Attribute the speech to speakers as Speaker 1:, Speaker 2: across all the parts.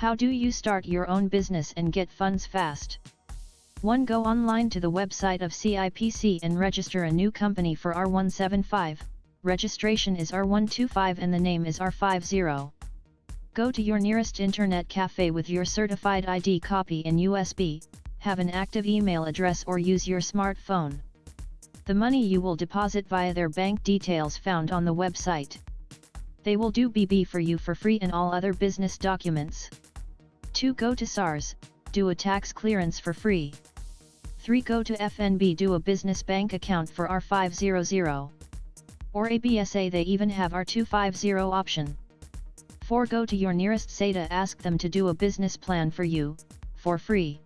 Speaker 1: How do you start your own business and get funds fast? 1. Go online to the website of CIPC and register a new company for R175, registration is R125 and the name is R50. Go to your nearest internet cafe with your certified ID copy in USB, have an active email address or use your smartphone. The money you will deposit via their bank details found on the website. They will do BB for you for free and all other business documents. 2. Go to SARS, do a tax clearance for free. 3. Go to FNB do a business bank account for R500. Or ABSA they even have R250 option. 4. Go to your nearest SEDA ask them to do a business plan for you, for free.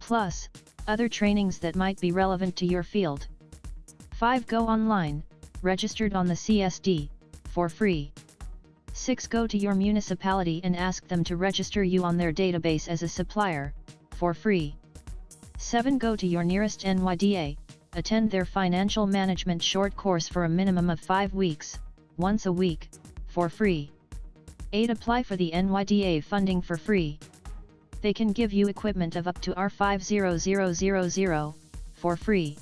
Speaker 1: Plus, other trainings that might be relevant to your field. 5. Go online, registered on the CSD, for free. 6. Go to your municipality and ask them to register you on their database as a supplier, for free. 7. Go to your nearest NYDA, attend their financial management short course for a minimum of 5 weeks, once a week, for free. 8. Apply for the NYDA funding for free. They can give you equipment of up to R50000, for free.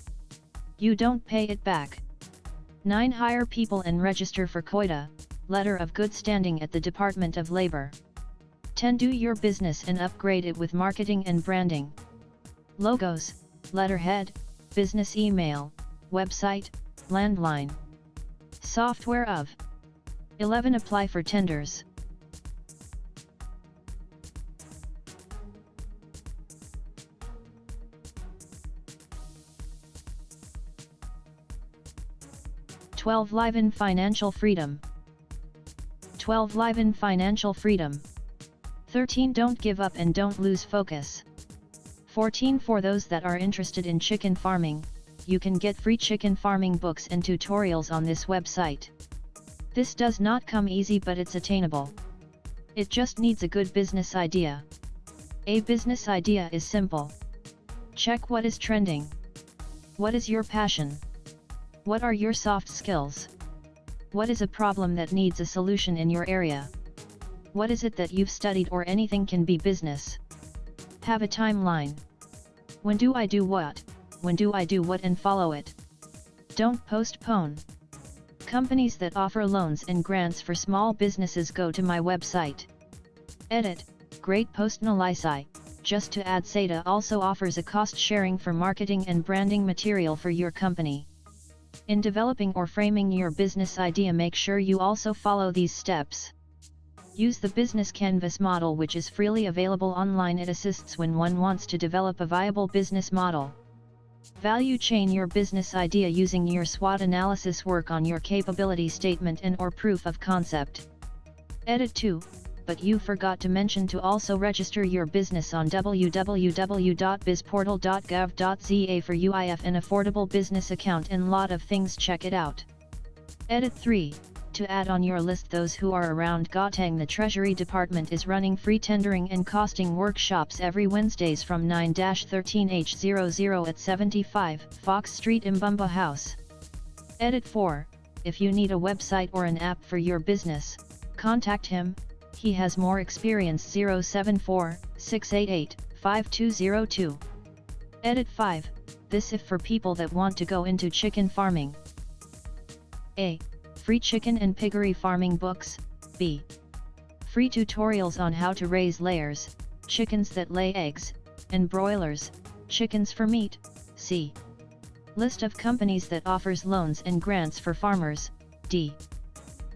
Speaker 1: You don't pay it back. 9. Hire people and register for COIDA, Letter of Good Standing at the Department of Labor. 10. Do your business and upgrade it with marketing and branding logos, letterhead, business email, website, landline. Software of 11. Apply for tenders. Twelve Live in Financial Freedom 12 Live in Financial Freedom 13 Don't give up and don't lose focus 14 For those that are interested in chicken farming, you can get free chicken farming books and tutorials on this website. This does not come easy but it's attainable. It just needs a good business idea. A business idea is simple. Check what is trending. What is your passion? What are your soft skills? What is a problem that needs a solution in your area? What is it that you've studied or anything can be business? Have a timeline. When do I do what? When do I do what and follow it? Don't postpone. Companies that offer loans and grants for small businesses go to my website. Edit, Great Post Nalisai, just to add SEDA also offers a cost sharing for marketing and branding material for your company. In developing or framing your business idea make sure you also follow these steps. Use the Business Canvas model which is freely available online it assists when one wants to develop a viable business model. Value chain your business idea using your SWOT analysis work on your capability statement and or proof of concept. Edit 2, but you forgot to mention to also register your business on www.bizportal.gov.za for UIF and affordable business account and lot of things check it out. Edit 3, to add on your list those who are around Gauteng the Treasury Department is running free tendering and costing workshops every Wednesdays from 9-13H00 at 75 Fox Street Imbumba House. Edit 4, if you need a website or an app for your business, contact him, he has more experience 074 688 5202. Edit 5, this if for people that want to go into chicken farming. A free chicken and piggery farming books, b. Free tutorials on how to raise layers, chickens that lay eggs, and broilers, chickens for meat, c. List of companies that offers loans and grants for farmers, d.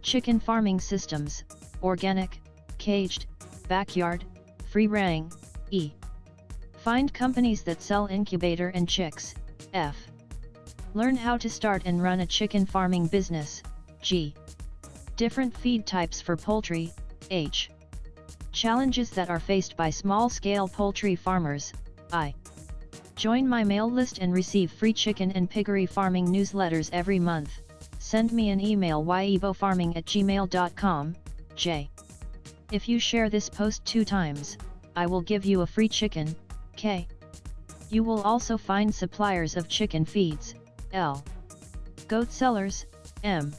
Speaker 1: Chicken farming systems, organic, caged, backyard, free range, e. Find companies that sell incubator and chicks, f. Learn how to start and run a chicken farming business, G. Different feed types for poultry, H. Challenges that are faced by small-scale poultry farmers, I. Join my mail list and receive free chicken and piggery farming newsletters every month. Send me an email yebofarming at gmail.com, J. If you share this post two times, I will give you a free chicken, K. You will also find suppliers of chicken feeds, L. Goat sellers, M.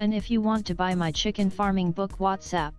Speaker 1: And if you want to buy my chicken farming book WhatsApp,